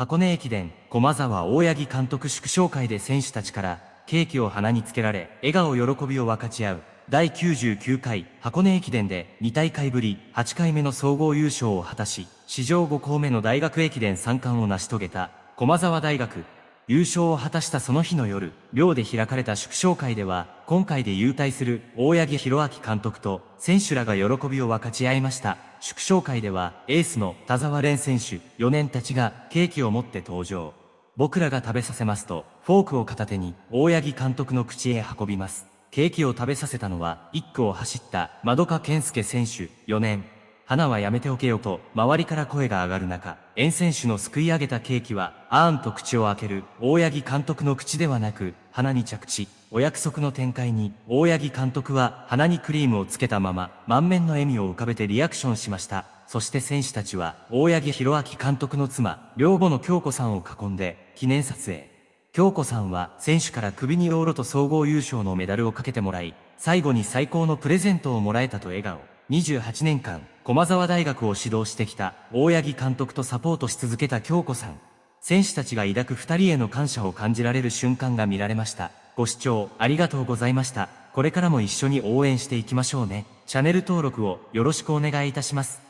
箱根駅伝、駒沢大八木監督祝勝会で選手たちからケーキを鼻につけられ、笑顔喜びを分かち合う。第99回箱根駅伝で2大会ぶり8回目の総合優勝を果たし、史上5校目の大学駅伝3冠を成し遂げた駒沢大学。優勝を果たしたその日の夜、寮で開かれた祝勝会では、今回で優退する大八木弘明監督と選手らが喜びを分かち合いました。祝勝会では、エースの田沢蓮選手、4年たちがケーキを持って登場。僕らが食べさせますと、フォークを片手に大八木監督の口へ運びます。ケーキを食べさせたのは、1区を走った窓か健介選手、4年。花はやめておけよと、周りから声が上がる中、遠選手のすくい上げたケーキは、あーんと口を開ける、大八木監督の口ではなく、鼻に着地。お約束の展開に、大八木監督は、鼻にクリームをつけたまま、満面の笑みを浮かべてリアクションしました。そして選手たちは、大八木弘明監督の妻、両母の京子さんを囲んで、記念撮影。京子さんは、選手から首にロールと総合優勝のメダルをかけてもらい、最後に最高のプレゼントをもらえたと笑顔。28年間、駒沢大学を指導してきた大八木監督とサポートし続けた京子さん。選手たちが抱く二人への感謝を感じられる瞬間が見られました。ご視聴ありがとうございました。これからも一緒に応援していきましょうね。チャンネル登録をよろしくお願いいたします。